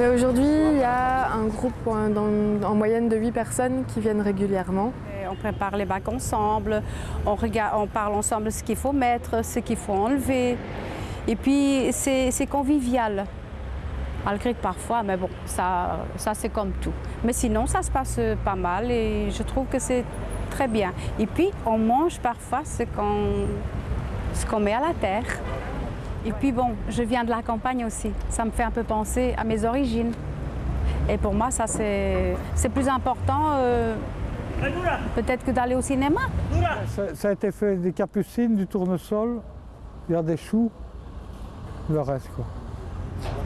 Aujourd'hui, il y a un groupe en, moyenne de 8 personnes qui viennent régulièrement. On prépare les bacs ensemble, on, parle ensemble ce qu'il faut mettre, ce qu'il faut enlever. Et puis c'est convivial, malgré que parfois, mais bon, ça, ça c'est comme tout. Mais sinon, ça se passe pas mal et je trouve que c'est très bien. Et puis on mange parfois ce qu'on met à la terre. Et puis bon, je viens de la campagne aussi, ça me fait un peu penser à mes origines. Et pour moi, ça c'est plus important. euh, Peut-être que d'aller au cinéma. Ça, a été fait des capucines, du tournesol, il y a des choux, le reste quoi.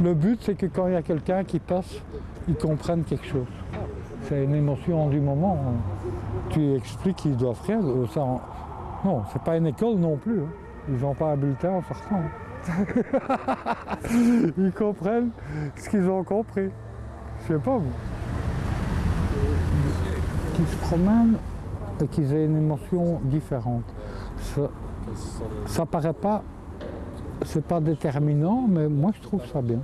Le but c'est que quand il y a quelqu'un qui passe, il comprenne quelque chose. C'est une émotion du moment. Tu expliques qu'ils doivent rien. euh, Ça, Non, c'est pas une école non plus. hein. Ils n'ont pas un bulletin en sortant. ils comprennent ce qu'ils ont compris. Je sais pas vous. Qu'ils se promènent et qu'ils aient une émotion différente. Ça, ça paraît pas, c'est pas déterminant, mais moi je trouve ça bien.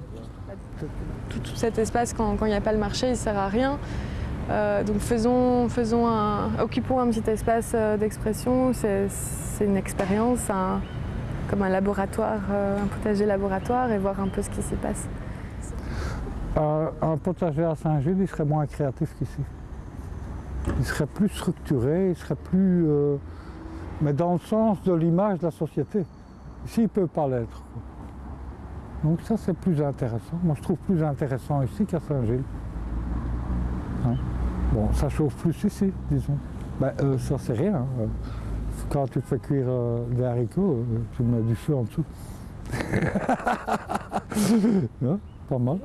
Tout, tout cet espace, quand il n'y a pas le marché, il ne sert à rien. Euh, donc faisons, faisons un, occupons un petit espace euh, d'expression. C'est c'est une expérience, un- comme un laboratoire, euh, un potager laboratoire et voir un peu ce qui s'y passe. Euh, un potager à Saint-Gilles, il serait moins créatif qu'ici. Il serait plus structuré, il serait plus. euh, mais dans le sens de l'image de la société. Ici, il ne peut pas l'être. Donc ça, c'est plus intéressant. Moi, je trouve plus intéressant ici qu'à Saint-Gilles. Hein. Bon, ça chauffe plus ici, disons. Ben, ça, c'est rien. hein. Quand tu fais cuire euh, des haricots, euh, tu mets du feu en dessous. Hein, Pas mal.